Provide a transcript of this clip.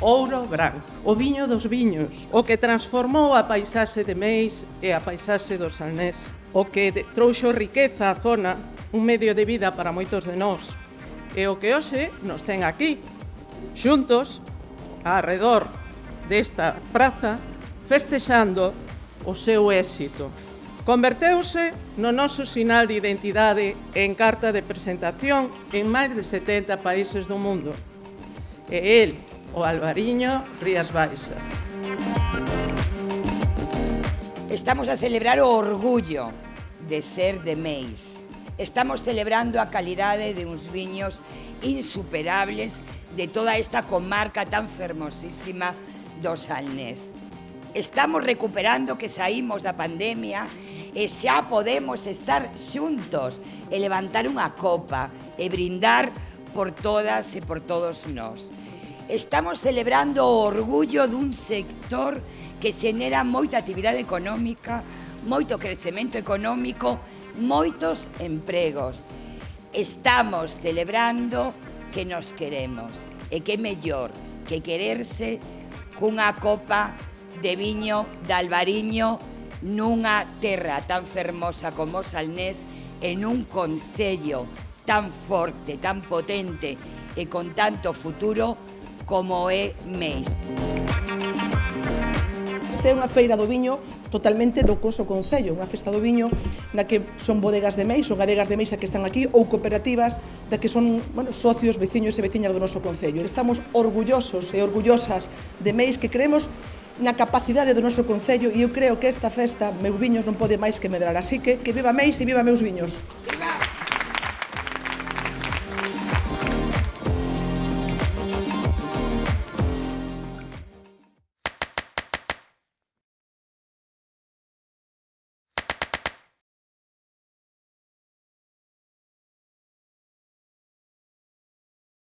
Ouro Gran, o viño dos viños, o que transformou a paisaxe de Meis e a paisaxe do Salnés, o que trouxo riqueza á zona, un medio de vida para moitos de nós, e o que hoxe nos ten aquí, xuntos, arredor desta praza, festexando o seu éxito. Converteuse no noso sinal de identidade en carta de presentación en máis de 70 países do mundo. E el, o Albariño, Rías Baixas. Estamos a celebrar o orgullo de ser de Meis. Estamos celebrando a calidade de uns viños insuperables de toda esta comarca tan fermosísima do Salnés. Estamos recuperando que saímos da pandemia e xa podemos estar xuntos e levantar unha copa e brindar por todas e por todos nós. Estamos celebrando o orgullo dun sector que xenera moita actividade económica, moito crecemento económico, moitos empregos. Estamos celebrando que nos queremos e que mellor que quererse cunha copa de viño de Albariño nunha terra tan fermosa como Salnés en un concello tan forte, tan potente e con tanto futuro como é Meis. Esta é unha feira do viño totalmente do coso Concello, unha festa do viño na que son bodegas de Meis ou gadegas de Meis que están aquí ou cooperativas da que son bueno, socios, veciños e veciñas do noso Concello. Estamos orgullosos e orgullosas de Meis que creemos na capacidade do noso Concello e eu creo que esta festa, meus viños, non pode máis que medrar. Así que, que viva Meis e viva meus viños.